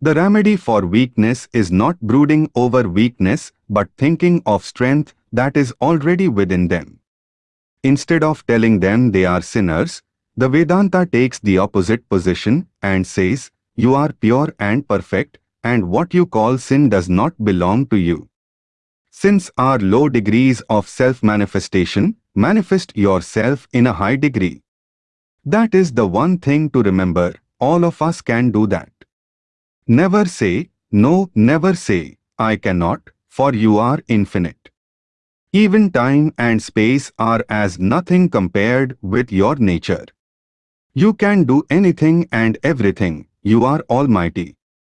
The remedy for weakness is not brooding over weakness but thinking of strength that is already within them. Instead of telling them they are sinners, the Vedanta takes the opposite position and says, you are pure and perfect, and what you call sin does not belong to you. Since our low degrees of self-manifestation, manifest yourself in a high degree. That is the one thing to remember, all of us can do that. Never say, no, never say, I cannot, for you are infinite. Even time and space are as nothing compared with your nature. You can do anything and everything, you are almighty.